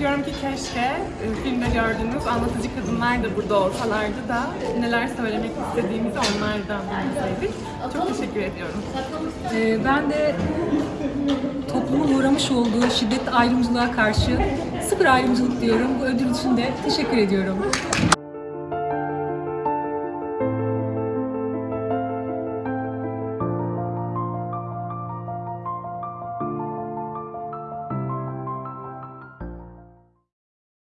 Diyorum ki keşke e, filmde gördüğünüz anlatıcı kadınlar da burada olsalardı da neler söylemek istediğimizi onlardan dinleseydik. Çok teşekkür ediyorum. Ee, ben de toplumun uğramış olduğu şiddet ayrımcılığa karşı sıfır ayrımcılık diyorum. Bu ödül için de teşekkür ediyorum.